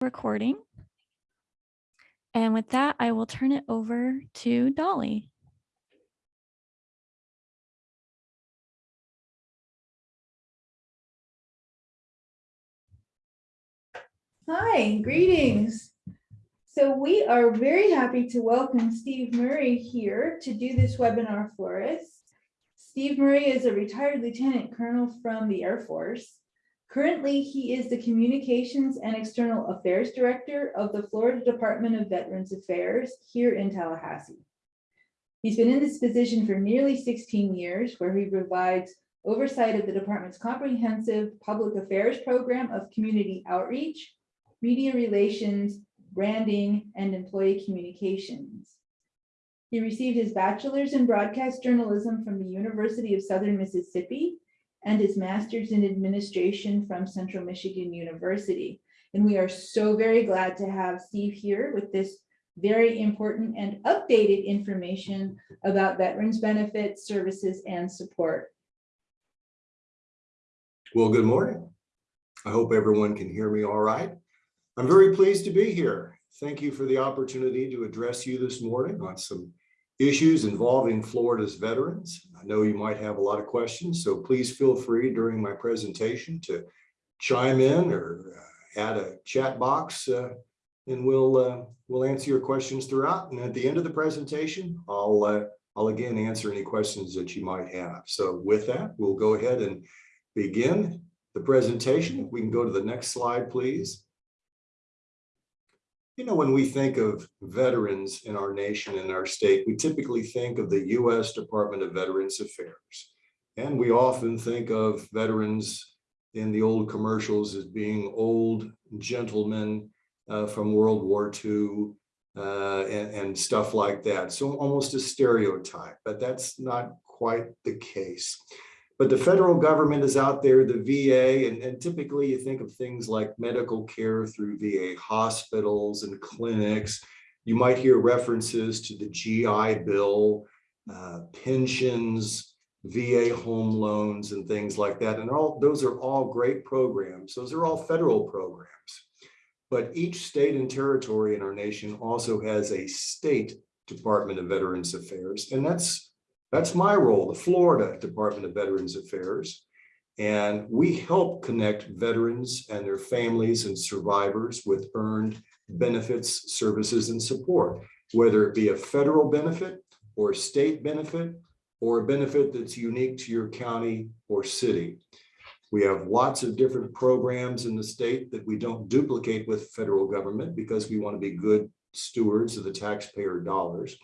recording. And with that, I will turn it over to Dolly. Hi, greetings. So we are very happy to welcome Steve Murray here to do this webinar for us. Steve Murray is a retired lieutenant colonel from the Air Force. Currently, he is the Communications and External Affairs Director of the Florida Department of Veterans Affairs here in Tallahassee. He's been in this position for nearly 16 years, where he provides oversight of the department's comprehensive public affairs program of community outreach, media relations, branding, and employee communications. He received his bachelor's in broadcast journalism from the University of Southern Mississippi and his master's in administration from Central Michigan University. And we are so very glad to have Steve here with this very important and updated information about veterans benefits, services, and support. Well, good morning. I hope everyone can hear me all right. I'm very pleased to be here. Thank you for the opportunity to address you this morning on some issues involving Florida's veterans. I know you might have a lot of questions, so please feel free during my presentation to chime in or uh, add a chat box uh, and we'll uh, we'll answer your questions throughout. And at the end of the presentation, I'll uh, I'll again answer any questions that you might have. So with that, we'll go ahead and begin the presentation. We can go to the next slide, please. You know, when we think of veterans in our nation and our state, we typically think of the U.S. Department of Veterans Affairs. And we often think of veterans in the old commercials as being old gentlemen uh, from World War II uh, and, and stuff like that. So almost a stereotype, but that's not quite the case. But the federal government is out there, the VA, and, and, typically you think of things like medical care through VA hospitals and clinics. You might hear references to the GI Bill, uh, pensions, VA home loans, and things like that. And all those are all great programs. Those are all federal programs. But each state and territory in our nation also has a state Department of Veterans Affairs, and that's that's my role, the Florida Department of Veterans Affairs. And we help connect veterans and their families and survivors with earned benefits, services, and support, whether it be a federal benefit or state benefit or a benefit that's unique to your county or city. We have lots of different programs in the state that we don't duplicate with federal government because we want to be good stewards of the taxpayer dollars.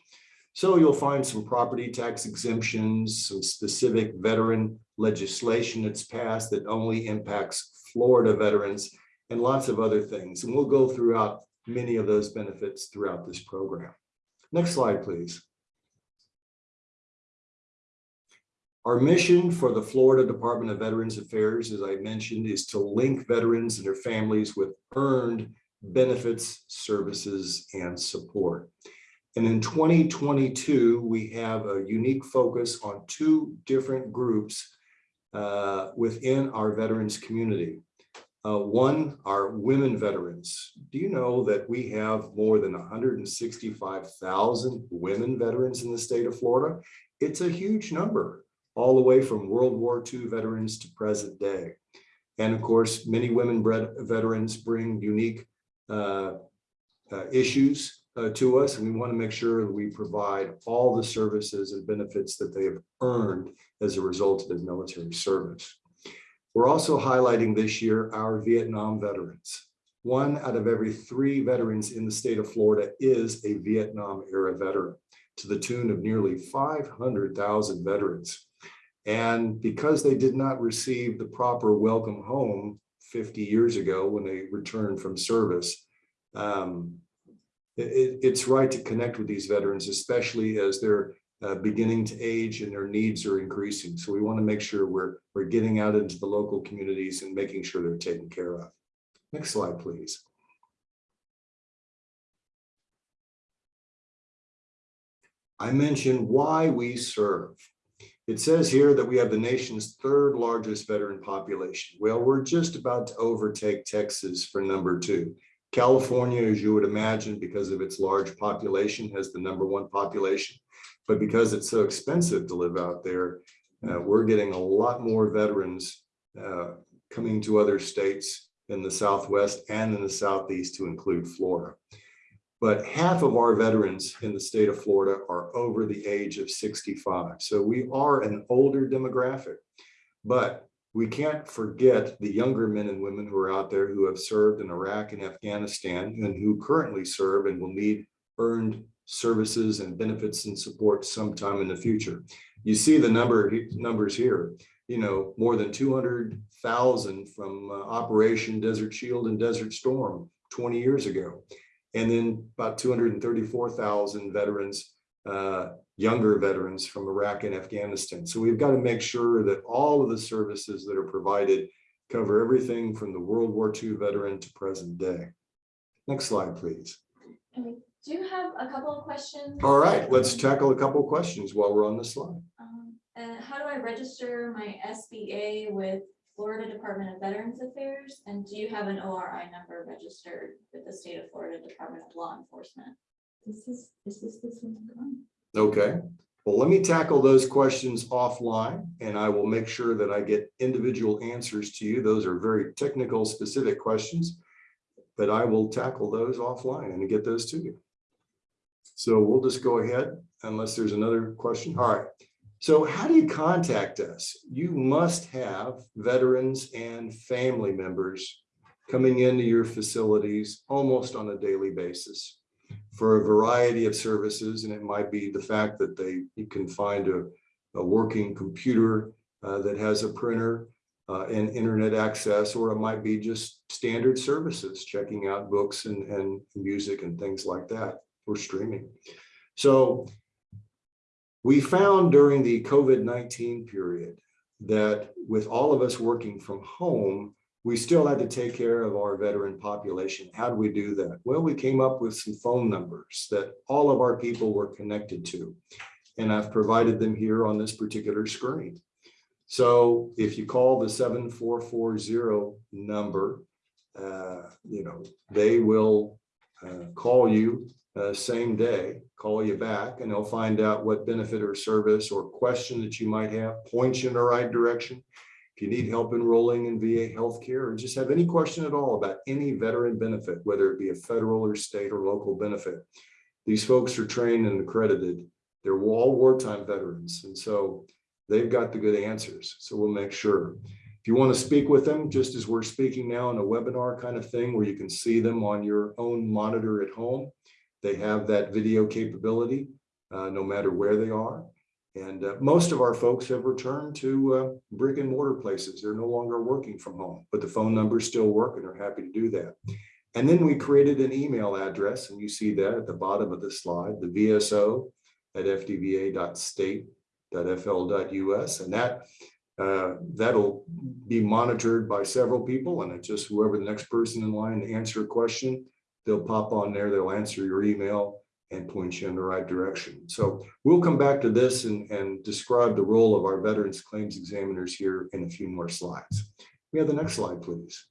So you'll find some property tax exemptions, some specific veteran legislation that's passed that only impacts Florida veterans and lots of other things. And we'll go throughout many of those benefits throughout this program. Next slide, please. Our mission for the Florida Department of Veterans Affairs, as I mentioned, is to link veterans and their families with earned benefits, services, and support. And in 2022, we have a unique focus on two different groups uh, within our veterans community. Uh, one are women veterans. Do you know that we have more than 165,000 women veterans in the state of Florida? It's a huge number, all the way from World War II veterans to present day. And of course, many women veterans bring unique uh, uh, issues uh, to us, and we want to make sure that we provide all the services and benefits that they have earned as a result of their military service. We're also highlighting this year our Vietnam veterans. One out of every three veterans in the state of Florida is a Vietnam era veteran to the tune of nearly 500,000 veterans. And because they did not receive the proper welcome home 50 years ago when they returned from service, um, it, it's right to connect with these veterans, especially as they're uh, beginning to age and their needs are increasing. So we want to make sure we're, we're getting out into the local communities and making sure they're taken care of. Next slide, please. I mentioned why we serve. It says here that we have the nation's third largest veteran population. Well, we're just about to overtake Texas for number two. California, as you would imagine, because of its large population, has the number one population. But because it's so expensive to live out there, uh, we're getting a lot more veterans uh, coming to other states in the Southwest and in the Southeast to include Florida. But half of our veterans in the state of Florida are over the age of 65. So we are an older demographic. But we can't forget the younger men and women who are out there who have served in Iraq and Afghanistan and who currently serve and will need earned services and benefits and support sometime in the future. You see the number, numbers here, you know, more than 200,000 from uh, Operation Desert Shield and Desert Storm 20 years ago. And then about 234,000 veterans, uh, younger veterans from Iraq and Afghanistan. So we've got to make sure that all of the services that are provided cover everything from the World War II veteran to present day. Next slide, please. And we do you have a couple of questions. All right, let's tackle a couple of questions while we're on this slide. Um, uh, how do I register my SBA with Florida Department of Veterans Affairs? And do you have an ORI number registered with the state of Florida Department of Law Enforcement? This is, is this this one? Okay, well, let me tackle those questions offline and I will make sure that I get individual answers to you. Those are very technical, specific questions. But I will tackle those offline and get those to you. So we'll just go ahead unless there's another question. All right. So how do you contact us? You must have veterans and family members coming into your facilities almost on a daily basis for a variety of services. And it might be the fact that they, can find a, a working computer uh, that has a printer uh, and internet access, or it might be just standard services, checking out books and, and music and things like that, for streaming. So we found during the COVID-19 period that with all of us working from home, we still had to take care of our veteran population. How do we do that? Well, we came up with some phone numbers that all of our people were connected to. And I've provided them here on this particular screen. So if you call the 7440 number, uh, you know, they will uh, call you uh, same day, call you back, and they'll find out what benefit or service or question that you might have, point you in the right direction. If you need help enrolling in VA healthcare or just have any question at all about any veteran benefit, whether it be a federal or state or local benefit, these folks are trained and accredited. They're all wartime veterans. And so they've got the good answers. So we'll make sure. If you want to speak with them, just as we're speaking now in a webinar kind of thing where you can see them on your own monitor at home, they have that video capability uh, no matter where they are. And uh, most of our folks have returned to uh, brick and mortar places. They're no longer working from home, but the phone numbers still work and they're happy to do that. And then we created an email address and you see that at the bottom of the slide, the VSO at fdva.state.fl.us. And that uh, that'll be monitored by several people and it's just whoever the next person in line to answer a question, they'll pop on there, they'll answer your email and point you in the right direction. So we'll come back to this and, and describe the role of our veterans claims examiners here in a few more slides. We have the next slide, please.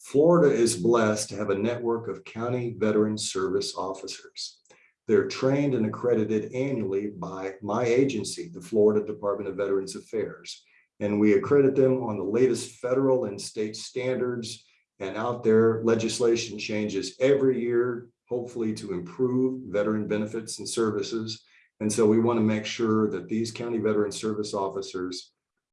Florida is blessed to have a network of county veteran service officers. They're trained and accredited annually by my agency, the Florida Department of Veterans Affairs. And we accredit them on the latest federal and state standards and out there legislation changes every year, hopefully to improve veteran benefits and services. And so we want to make sure that these county veteran service officers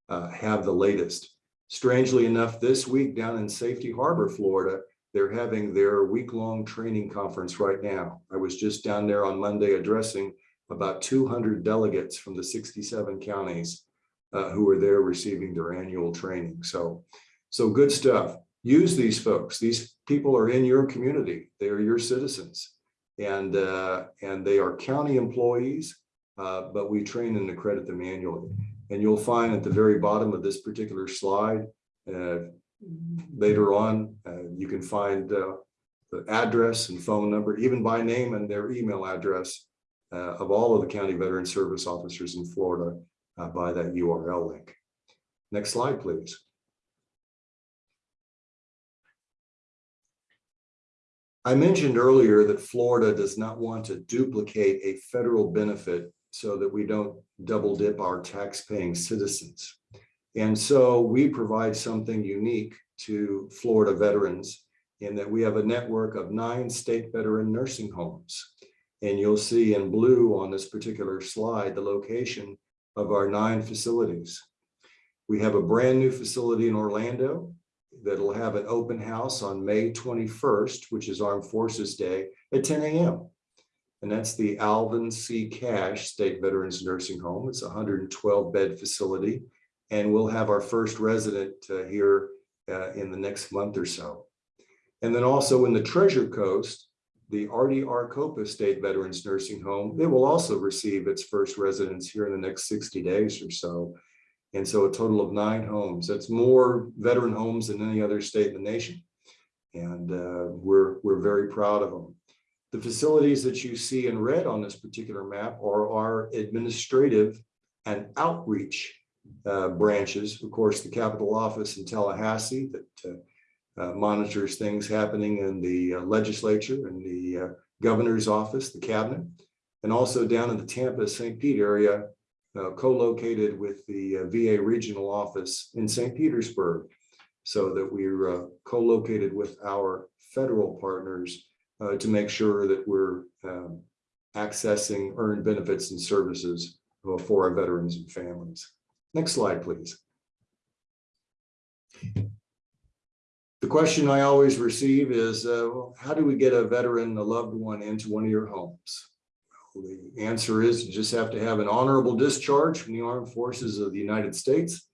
uh, have the latest. Strangely enough, this week down in Safety Harbor, Florida, they're having their week-long training conference right now. I was just down there on Monday addressing about 200 delegates from the 67 counties uh, who are there receiving their annual training. So, so good stuff. Use these folks. These people are in your community. They are your citizens. And, uh, and they are county employees, uh, but we train and accredit them annually. And you'll find at the very bottom of this particular slide, uh, later on, uh, you can find uh, the address and phone number, even by name and their email address uh, of all of the county veteran service officers in Florida by that URL link. Next slide, please. I mentioned earlier that Florida does not want to duplicate a federal benefit so that we don't double dip our tax-paying citizens. And so we provide something unique to Florida veterans in that we have a network of nine state veteran nursing homes. And you'll see in blue on this particular slide, the location of our nine facilities. We have a brand new facility in Orlando that'll have an open house on May twenty-first, which is Armed Forces Day at ten AM. And that's the Alwyn C. Cashe State Veterans Nursing Home. It's a hundred and twelve bed facility. And we'll have our first resident uh, here uh, in the next month or so. And then also in the Treasure Coast, the Ardie R. Copas State Veterans Nursing Home, it will also receive its first residents here in the next sixty days or so. And so a total of nine homes. That's more veteran homes than any other state in the nation. And uh, we're, we're very proud of them. The facilities that you see in red on this particular map are our administrative and outreach uh, branches. Of course, the Capitol Office in Tallahassee that uh, uh, monitors things happening in the uh, legislature and the uh, governor's office, the cabinet, and also down in the Tampa, St. Pete area, uh, co-located with the uh, VA regional office in St. Petersburg, so that we're uh, co-located with our federal partners uh, to make sure that we're um, accessing earned benefits and services for our veterans and families. Next slide, please. The question I always receive is, uh, how do we get a veteran, a loved one into one of your homes? The answer is you just have to have an honorable discharge from the Armed Forces of the United States.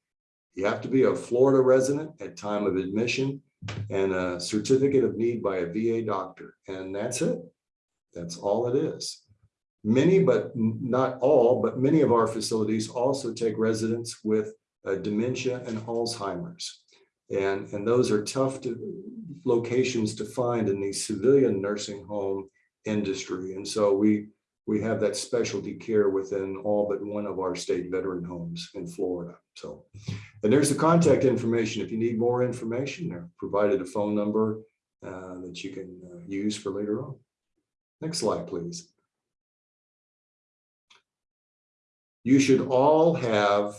You have to be a Florida resident at time of admission and a certificate of need by a VA doctor, and that's it. That's all it is. Many, but not all, but many of our facilities also take residents with uh, dementia and Alzheimer's. And, and those are tough to, locations to find in the civilian nursing home industry. And so we, we have that specialty care within all but one of our state veteran homes in Florida. So, and there's the contact information. If you need more information, they're provided a phone number uh, that you can uh, use for later on. Next slide, please. You should all have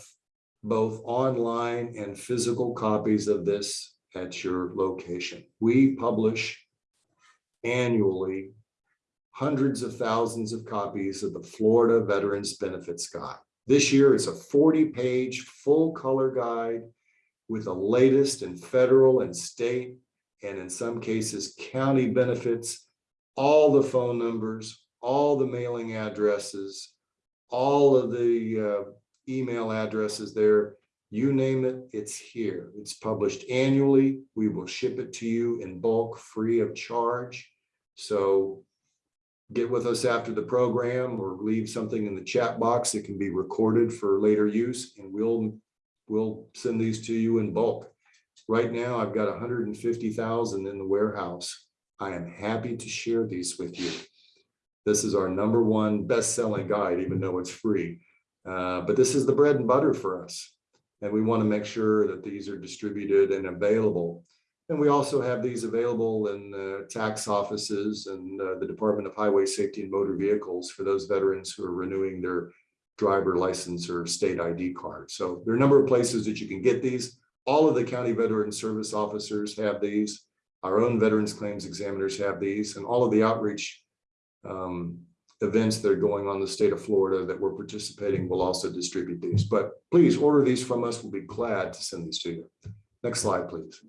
both online and physical copies of this at your location. We publish annually hundreds of thousands of copies of the Florida Veterans Benefits Guide. This year, it's a 40-page, full-color guide with the latest in federal and state, and in some cases, county benefits, all the phone numbers, all the mailing addresses, all of the uh, email addresses there, you name it, it's here. It's published annually. We will ship it to you in bulk, free of charge. So get with us after the program or leave something in the chat box that can be recorded for later use and we'll, we'll send these to you in bulk. Right now, I've got hundred and fifty thousand in the warehouse. I am happy to share these with you. This is our number one best-selling guide, even though it's free. Uh, but this is the bread and butter for us. And we want to make sure that these are distributed and available. And we also have these available in uh, tax offices and uh, the Department of Highway Safety and Motor Vehicles for those veterans who are renewing their driver license or state ID card. So there are a number of places that you can get these. All of the county veteran service officers have these. Our own veterans claims examiners have these and all of the outreach um, events that are going on in the state of Florida that we're participating will also distribute these. But please order these from us. We'll be glad to send these to you. Next slide, please.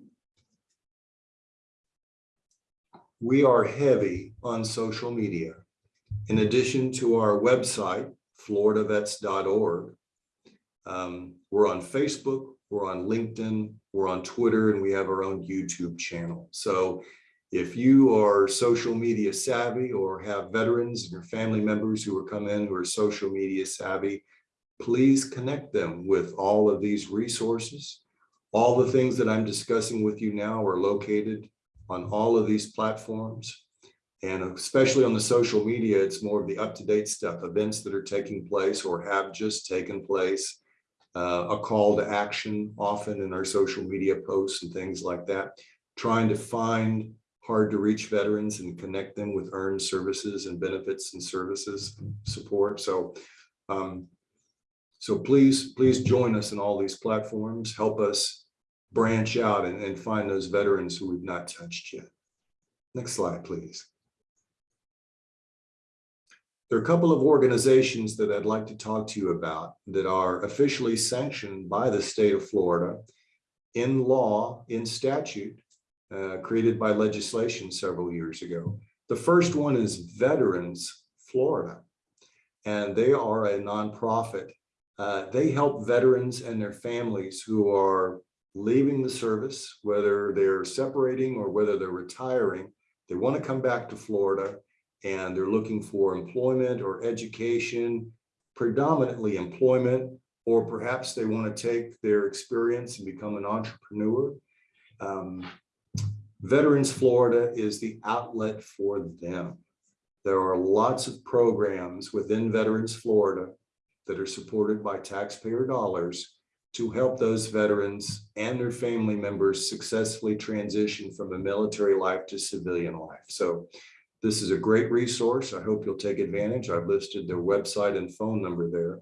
We are heavy on social media. In addition to our website, floridavets.org, um, we're on Facebook, we're on LinkedIn, we're on Twitter, and we have our own YouTube channel. So if you are social media savvy or have veterans and your family members who are come in who are social media savvy, please connect them with all of these resources. All the things that I'm discussing with you now are located on all of these platforms. And especially on the social media, it's more of the up-to-date stuff, events that are taking place or have just taken place. Uh, a call to action often in our social media posts and things like that, trying to find hard to reach veterans and connect them with earned services and benefits and services support. So um, so please, please join us in all these platforms. Help us branch out and, and find those veterans who we've not touched yet. Next slide, please. There are a couple of organizations that I'd like to talk to you about that are officially sanctioned by the state of Florida in law, in statute, uh, created by legislation several years ago. The first one is Veterans Florida, and they are a nonprofit. Uh, they help veterans and their families who are leaving the service, whether they're separating or whether they're retiring. They want to come back to Florida and they're looking for employment or education, predominantly employment, or perhaps they want to take their experience and become an entrepreneur. Um, Veterans Florida is the outlet for them. There are lots of programs within Veterans Florida that are supported by taxpayer dollars to help those veterans and their family members successfully transition from a military life to civilian life. So this is a great resource. I hope you'll take advantage. I've listed their website and phone number there.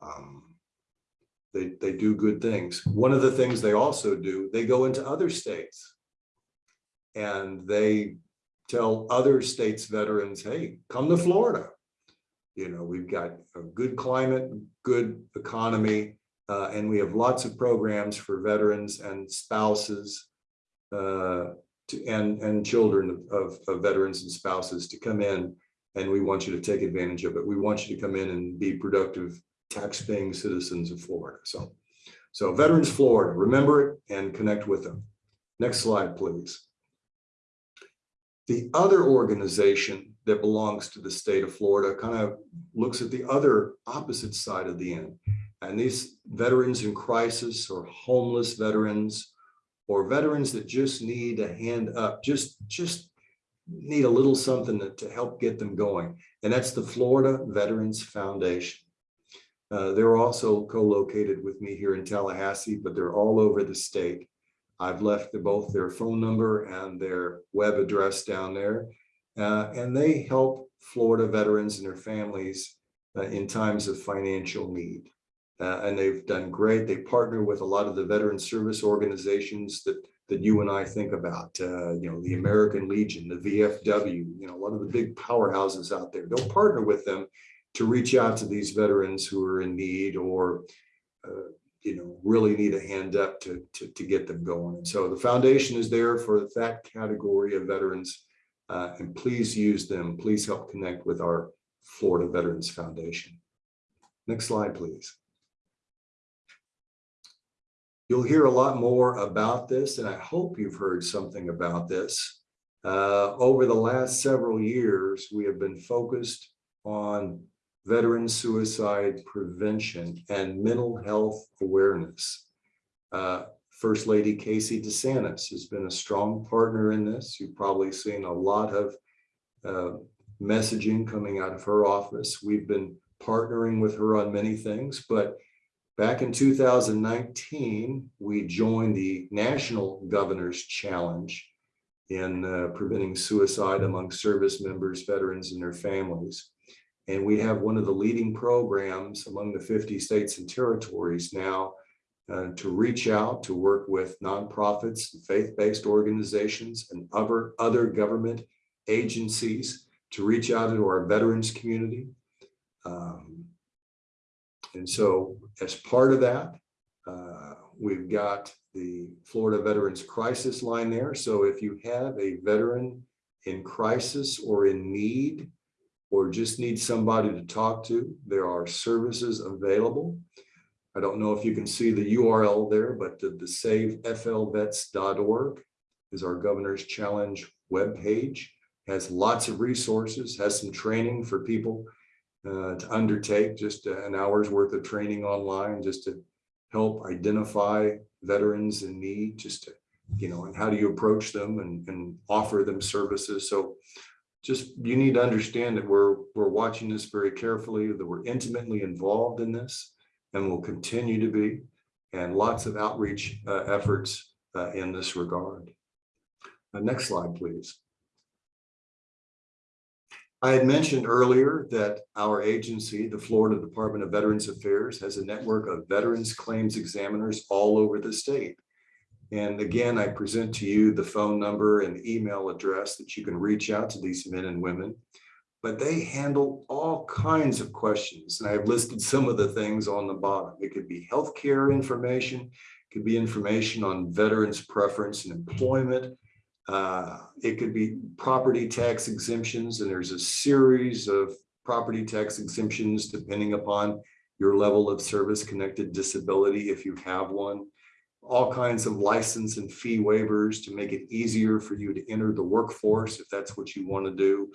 Um, They, they do good things. One of the things they also do, they go into other states. And they tell other states veterans, hey, come to Florida. You know, we've got a good climate, good economy, uh, and we have lots of programs for veterans and spouses uh, to, and, and children of, of veterans and spouses to come in. And we want you to take advantage of it. We want you to come in and be productive tax-paying citizens of Florida. So, so Veterans Florida, remember it and connect with them. Next slide, please. The other organization that belongs to the state of Florida kind of looks at the other opposite side of the end. And these veterans in crisis or homeless veterans or veterans that just need a hand up, just, just need a little something to, to help get them going. And that's the Florida Veterans Foundation. Uh, they're also co-located with me here in Tallahassee, but they're all over the state. I've left the, both their phone number and their web address down there. Uh, and they help Florida veterans and their families uh, in times of financial need. Uh, and they've done great. They partner with a lot of the veteran service organizations that that you and I think about, uh, you know, the American Legion, the VFW, you know, a lot of the big powerhouses out there. They'll partner with them to reach out to these veterans who are in need or, uh, you know, really need a hand up to, to, to get them going. And so the foundation is there for that category of veterans. Uh, and please use them. Please help connect with our Florida Veterans Foundation. Next slide, please. You'll hear a lot more about this, and I hope you've heard something about this. Uh, over the last several years, we have been focused on veteran suicide prevention and mental health awareness. Uh, First Lady Casey DeSantis has been a strong partner in this. You've probably seen a lot of uh, messaging coming out of her office. We've been partnering with her on many things, but back in 2019, we joined the National Governor's Challenge in uh, preventing suicide among service members, veterans, and their families. And we have one of the leading programs among the 50 states and territories now uh, to reach out to work with nonprofits, faith-based organizations, and other, other government agencies to reach out to our veterans community. Um, and so as part of that, uh, we've got the Florida Veterans Crisis Line there. So if you have a veteran in crisis or in need, or just need somebody to talk to, there are services available. I don't know if you can see the URL there, but the, the saveflvets.org is our Governor's Challenge webpage. Has lots of resources, has some training for people uh, to undertake, just an hour's worth of training online, just to help identify veterans in need, just to, you know, and how do you approach them and, and offer them services. So just you need to understand that we're we're watching this very carefully, that we're intimately involved in this and will continue to be, and lots of outreach uh, efforts uh, in this regard. Uh, Next slide, please. I had mentioned earlier that our agency, the Florida Department of Veterans Affairs, has a network of veterans claims examiners all over the state. And again, I present to you the phone number and email address that you can reach out to these men and women. But they handle all kinds of questions, and I've listed some of the things on the bottom. It could be healthcare information, it could be information on veterans preference and employment. Uh, It could be property tax exemptions, and there's a series of property tax exemptions depending upon your level of service-connected disability, if you have one. All kinds of license and fee waivers to make it easier for you to enter the workforce, if that's what you want to do.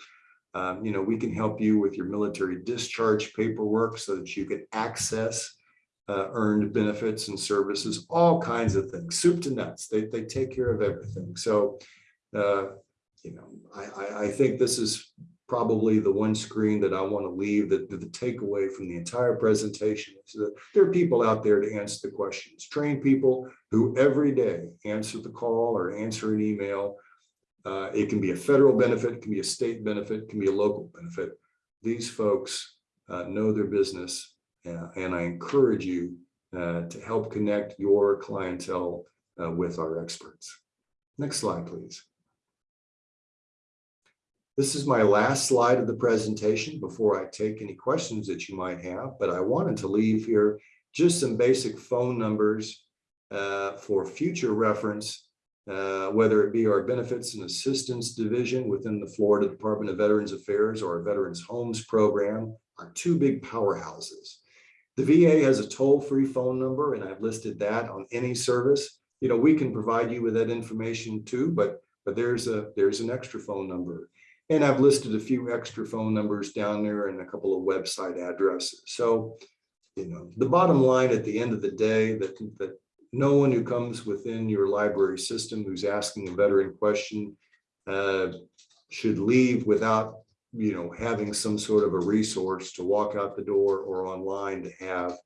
Um, You know, we can help you with your military discharge paperwork so that you can access uh, earned benefits and services, all kinds of things, soup to nuts. They, they take care of everything. So, uh, you know, I, I, think this is probably the one screen that I want to leave, that the takeaway from the entire presentation is that there are people out there to answer the questions, trained people who every day answer the call or answer an email. Uh, it can be a federal benefit, it can be a state benefit, it can be a local benefit. These folks uh, know their business uh, and I encourage you uh, to help connect your clientele uh, with our experts. Next slide, please. This is my last slide of the presentation before I take any questions that you might have, but I wanted to leave here just some basic phone numbers uh, for future reference, uh, whether it be our Benefits and Assistance Division within the Florida Department of Veterans Affairs or our Veterans Homes Program, our two big powerhouses. The VA has a toll-free phone number, and I've listed that on any service. You know, we can provide you with that information too, but but there's a there's an extra phone number. And I've listed a few extra phone numbers down there and a couple of website addresses. So, you know, the bottom line at the end of the day that that no one who comes within your library system who's asking a veteran question uh, should leave without you know, having some sort of a resource to walk out the door or online to have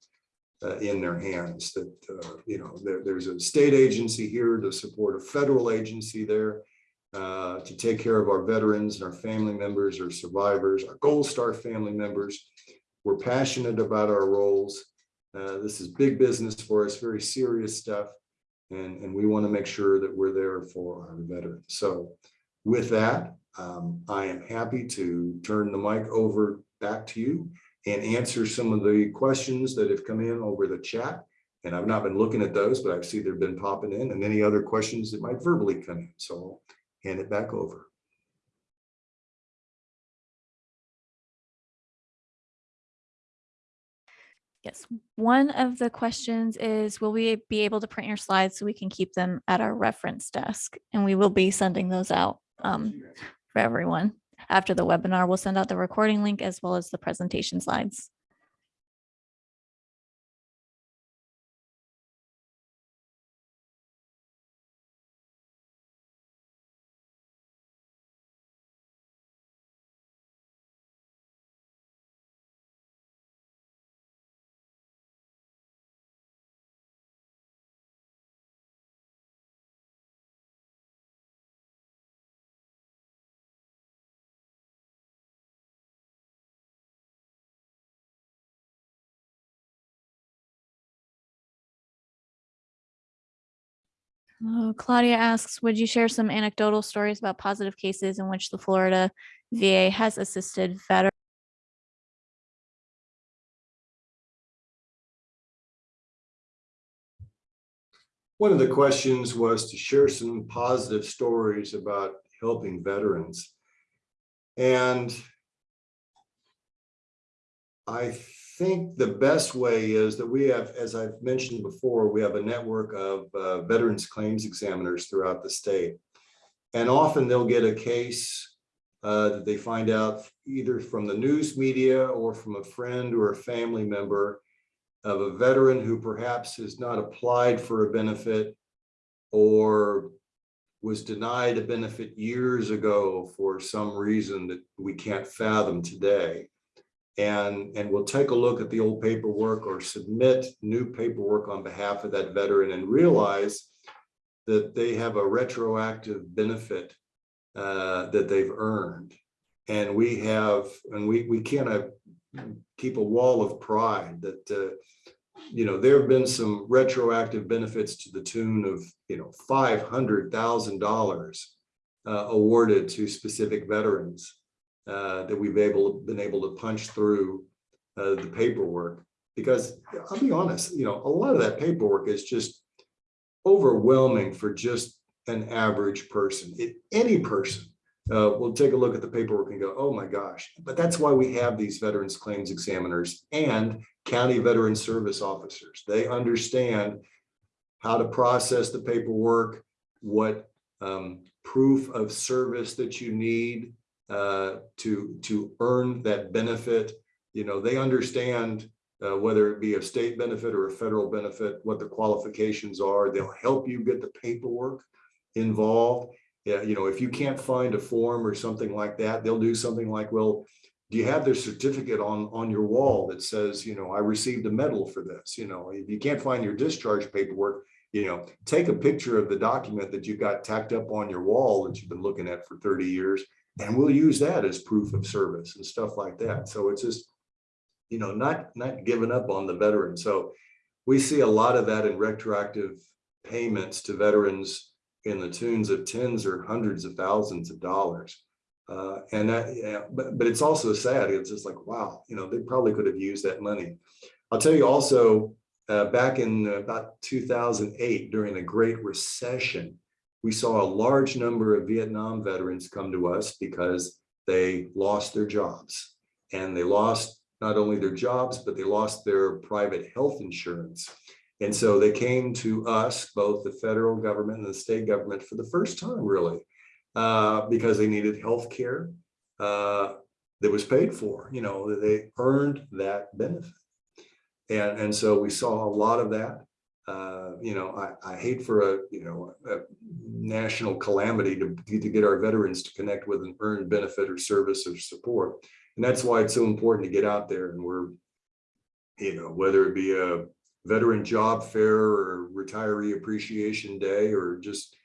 uh, in their hands that, uh, you know, there, there's a state agency here to support a federal agency there uh, to take care of our veterans and our family members our survivors, our Gold Star family members. We're passionate about our roles. Uh, this is big business for us, very serious stuff. And, and we want to make sure that we're there for our veterans. So with that, um, I am happy to turn the mic over back to you and answer some of the questions that have come in over the chat. And I've not been looking at those, but I see they've been popping in and any other questions that might verbally come in. So hand it back over. Yes, one of the questions is, will we be able to print your slides so we can keep them at our reference desk? And we will be sending those out um, for everyone. After the webinar, we'll send out the recording link as well as the presentation slides. Uh, Claudia asks, would you share some anecdotal stories about positive cases in which the Florida VA has assisted veterans? One of the questions was to share some positive stories about helping veterans. And I think the best way is that we have, as I've mentioned before, we have a network of uh, veterans claims examiners throughout the state. And often they'll get a case uh, that they find out either from the news media or from a friend or a family member of a veteran who perhaps has not applied for a benefit or was denied a benefit years ago for some reason that we can't fathom today. And, and we'll take a look at the old paperwork or submit new paperwork on behalf of that veteran and realize that they have a retroactive benefit uh, that they've earned. And we have, and we, we kind of keep a wall of pride that, uh, you know, there have been some retroactive benefits to the tune of, you know, five hundred thousand dollars uh, awarded to specific veterans uh, that we've able, been able to punch through uh, the paperwork. Because I'll be honest, you know, a lot of that paperwork is just overwhelming for just an average person. It, any person uh, will take a look at the paperwork and go, oh my gosh. But that's why we have these veterans claims examiners and county veteran service officers. They understand how to process the paperwork, what um, proof of service that you need uh, to, to earn that benefit. You know, they understand uh, whether it be a state benefit or a federal benefit, what the qualifications are. They'll help you get the paperwork involved. Yeah, you know, if you can't find a form or something like that, they'll do something like, well, do you have the certificate on, on your wall that says, you know, I received a medal for this? You know, if you can't find your discharge paperwork, you know, take a picture of the document that you got tacked up on your wall that you've been looking at for 30 years, and we'll use that as proof of service and stuff like that. So it's just, you know, not, not giving up on the veteran. So we see a lot of that in retroactive payments to veterans in the tunes of tens or hundreds of thousands of dollars. Uh, and that, yeah, but, but it's also sad. It's just like, wow, you know, they probably could have used that money. I'll tell you also, uh, back in about 2008, during the Great Recession, we saw a large number of Vietnam veterans come to us because they lost their jobs. And they lost not only their jobs, but they lost their private health insurance. And so they came to us, both the federal government and the state government for the first time, really, uh, because they needed health care uh, that was paid for, you know, they earned that benefit. And, and so we saw a lot of that. Uh, you know, I, I hate for a, you know, a national calamity to, to get our veterans to connect with an earned benefit or service or support. And that's why it's so important to get out there and we're, you know, whether it be a veteran job fair or retiree appreciation day or just,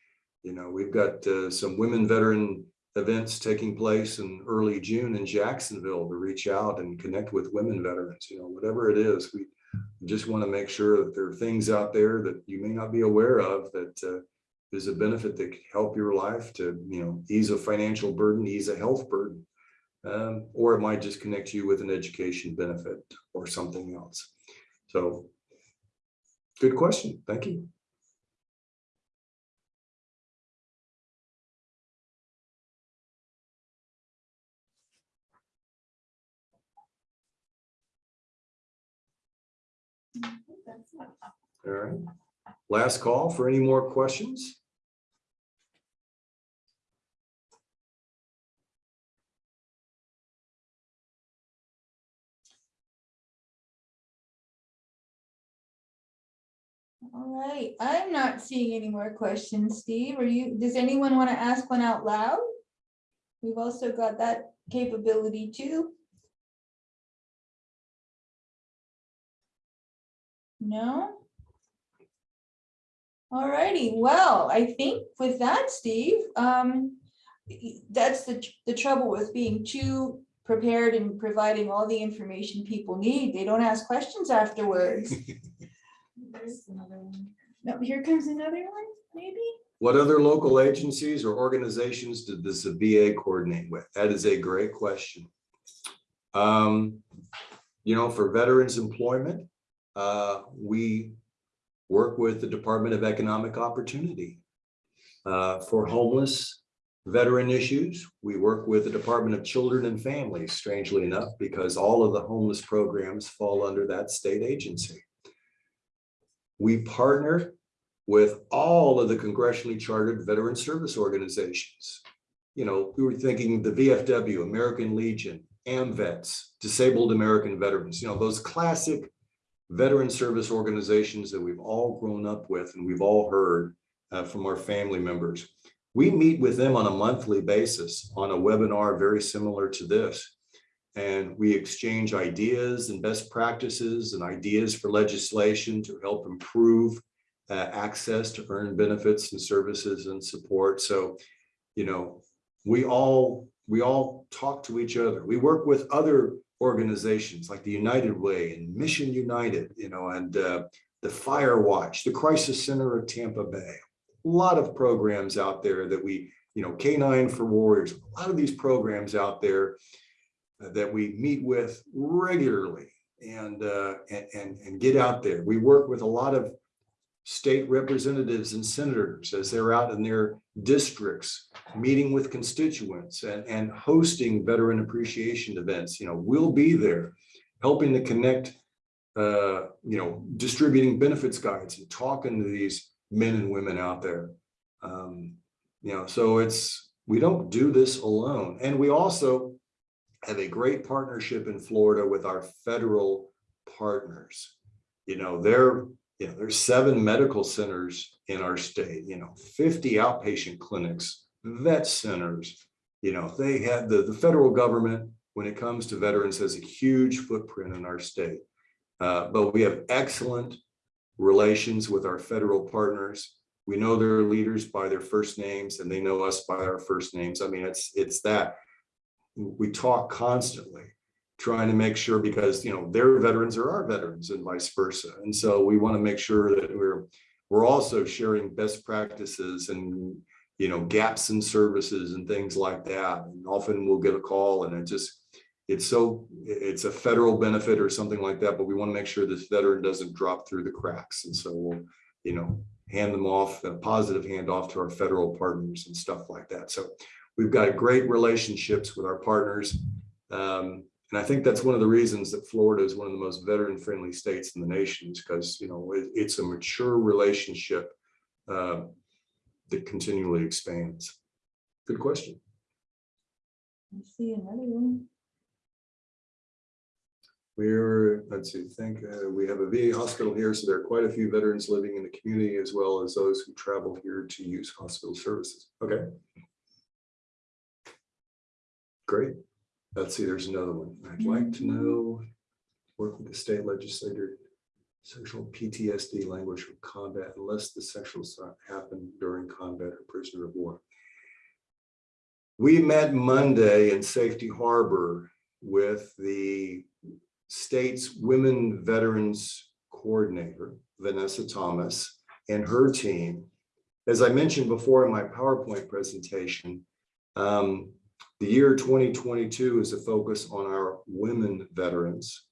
you know, we've got uh, some women veteran events taking place in early June in Jacksonville to reach out and connect with women veterans, you know, whatever it is, we just want to make sure that there are things out there that you may not be aware of that uh, is a benefit that could help your life to, you know, ease a financial burden, ease a health burden. Um, or it might just connect you with an education benefit or something else. So good question. Thank you. All right. Last call for any more questions? All right, I'm not seeing any more questions, Steve. Are you, does anyone want to ask one out loud? We've also got that capability too. No? All righty, well, I think with that, Steve, um, that's the, the trouble with being too prepared and providing all the information people need. They don't ask questions afterwards. There's another one. No, here comes another one, maybe? What other local agencies or organizations did this VA coordinate with? That is a great question. Um, you know, for veterans employment, uh, we work with the Department of Economic Opportunity. Uh, for homeless veteran issues, we work with the Department of Children and Families, strangely enough, because all of the homeless programs fall under that state agency. We partner with all of the congressionally chartered veteran service organizations. You know, we were thinking the VFW, American Legion, AMVETS, Disabled American Veterans, you know, those classic veteran service organizations that we've all grown up with and we've all heard uh, from our family members. We meet with them on a monthly basis on a webinar very similar to this. And we exchange ideas and best practices and ideas for legislation to help improve uh, access to earn benefits and services and support. So, you know, we all, we all talk to each other. We work with other organizations like the United Way and Mission United, you know, and uh, the Fire Watch, the Crisis Center of Tampa Bay. A lot of programs out there that we, you know, K9 for Warriors, a lot of these programs out there uh, that we meet with regularly and, uh, and, and, and get out there. We work with a lot of state representatives and senators as they're out in their districts, meeting with constituents and, and hosting veteran appreciation events. You know, we'll be there helping to connect, uh, you know, distributing benefits guides and talking to these men and women out there. Um, you know, so it's, we don't do this alone. And we also have a great partnership in Florida with our federal partners. You know, they're you know, there's seven medical centers in our state, you know, 50 outpatient clinics, vet centers. You know, they had the, the federal government, when it comes to veterans, has a huge footprint in our state. Uh, but we have excellent relations with our federal partners. We know their leaders by their first names and they know us by our first names. I mean, it's, it's that. We talk constantly trying to make sure because, you know, their veterans are our veterans and vice versa. And so we want to make sure that we're, we're also sharing best practices and, you know, gaps in services and things like that. And often we'll get a call and it just, it's so, it's a federal benefit or something like that, but we want to make sure this veteran doesn't drop through the cracks. And so we'll, you know, hand them off, a positive handoff to our federal partners and stuff like that. So we've got great relationships with our partners. Um, and I think that's one of the reasons that Florida is one of the most veteran-friendly states in the nation is because, you know, it- it's a mature relationship uh, that continually expands. Good question. I see another one. We're, let's see, think, uh, we have a VA hospital here, so there are quite a few veterans living in the community as well as those who travel here to use hospital services. Okay. Great. Let's see, there's another one. I'd like to know, work with the state legislator, sexual PTSD language from combat unless the sexual assault happened during combat or prisoner of war. We met Monday in Safety Harbor with the state's Women Veterans Coordinator, Vanessa Thomas, and her team. As I mentioned before in my PowerPoint presentation, um, the year 2022 is a focus on our women veterans.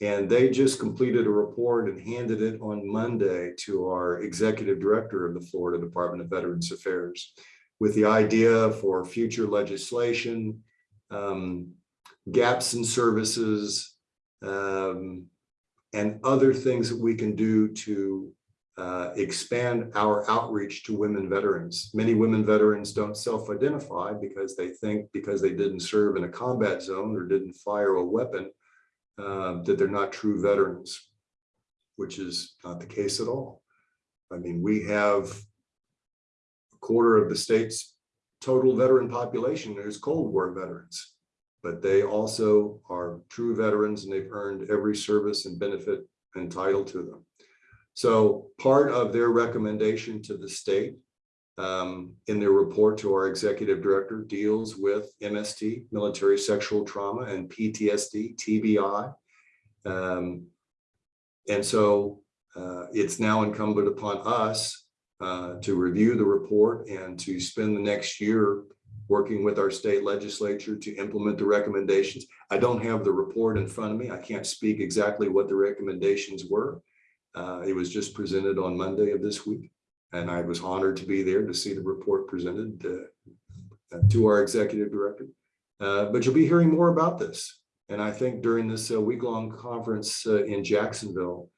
And they just completed a report and handed it on Monday to our executive director of the Florida Department of Veterans Affairs with the idea for future legislation, um, gaps in services, um, and other things that we can do to uh, expand our outreach to women veterans. Many women veterans don't self-identify because they think because they didn't serve in a combat zone or didn't fire a weapon, uh, that they're not true veterans, which is not the case at all. I mean, we have a quarter of the state's total veteran population is Cold War veterans, but they also are true veterans and they've earned every service and benefit entitled to them. So part of their recommendation to the state um, in their report to our executive director deals with MST, military sexual trauma and PTSD, TBI. Um, and so uh, it's now incumbent upon us uh, to review the report and to spend the next year working with our state legislature to implement the recommendations. I don't have the report in front of me. I can't speak exactly what the recommendations were. Uh, it was just presented on Monday of this week, and I was honored to be there to see the report presented uh, to our executive director. Uh, but you'll be hearing more about this. And I think during this uh, week-long conference uh, in Jacksonville,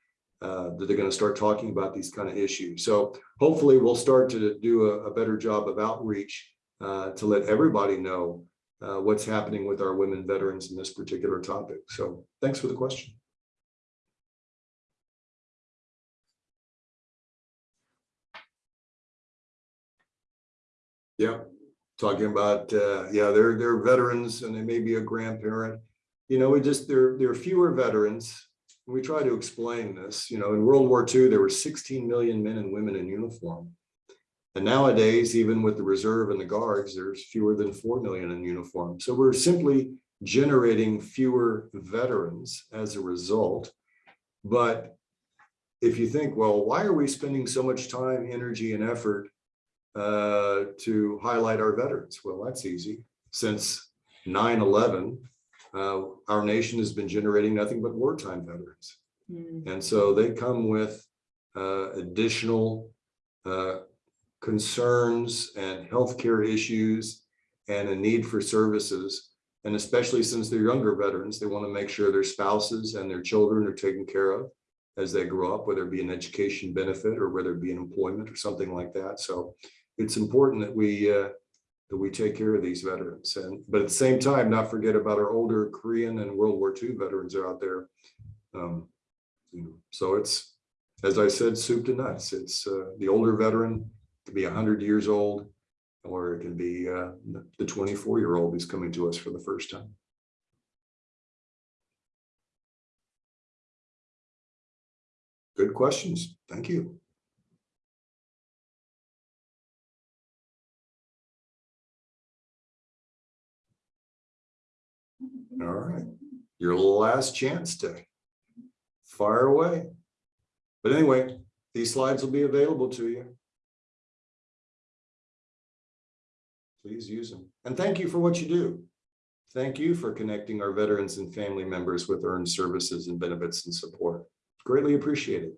uh, that they're going to start talking about these kind of issues. So hopefully we'll start to do a, a better job of outreach to let everybody know what's happening with our women veterans in this particular topic. So thanks for the question. Yeah, talking about, uh, yeah, they're, they're veterans and they may be a grandparent. You know, we just, there, there are fewer veterans we try to explain this, you know, in World War II, there were sixteen million men and women in uniform. And nowadays, even with the reserve and the guards, there's fewer than four million in uniform. So we're simply generating fewer veterans as a result. But if you think, well, why are we spending so much time, energy and effort uh, to highlight our veterans? Well, that's easy. Since 9/11, uh, our nation has been generating nothing but wartime veterans. And so they come with uh, additional uh, concerns and healthcare issues and a need for services. And especially since they're younger veterans, they want to make sure their spouses and their children are taken care of as they grow up, whether it be an education benefit or whether it be an employment or something like that. So it's important that we uh, that we take care of these veterans and but at the same time, not forget about our older Korean and World War II veterans are out there. Um, you know, so it's, as I said, soup to nuts. It's uh, the older veteran could be hundred years old, or it can be uh, the twenty-four year old who's coming to us for the first time. Good questions. Thank you. All right, your last chance to fire away. But anyway, these slides will be available to you. Please use them. And thank you for what you do. Thank you for connecting our veterans and family members with earned services and benefits and support. Greatly appreciated.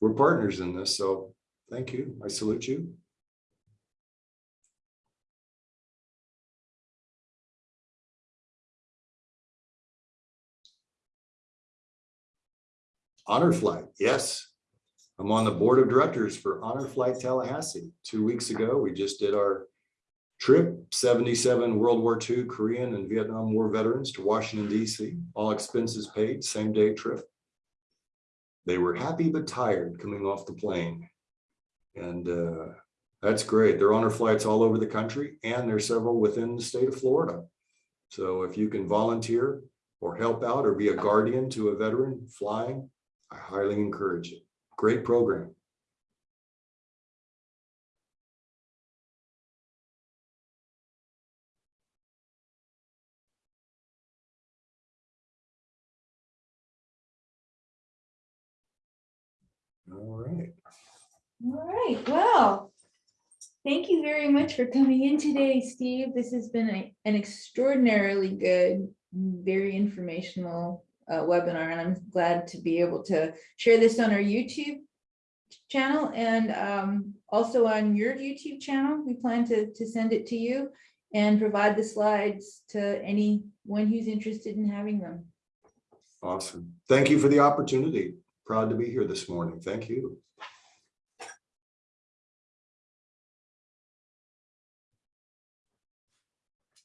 We're partners in this, so thank you. I salute you. Honor Flight, yes. I'm on the board of directors for Honor Flight Tallahassee. Two weeks ago, we just did our trip, seventy-seven World War II Korean and Vietnam War veterans to Washington DC, all expenses paid, same day trip. They were happy but tired coming off the plane. And uh, that's great. There are honor flights all over the country and there's several within the state of Florida. So if you can volunteer or help out or be a guardian to a veteran flying, I highly encourage it. Great program. All right. All right, well, thank you very much for coming in today, Steve. This has been a- an extraordinarily good, very informational uh, webinar, and I'm glad to be able to share this on our YouTube channel and um, also on your YouTube channel. We plan to, to send it to you and provide the slides to anyone who's interested in having them. Awesome. Thank you for the opportunity. Proud to be here this morning. Thank you.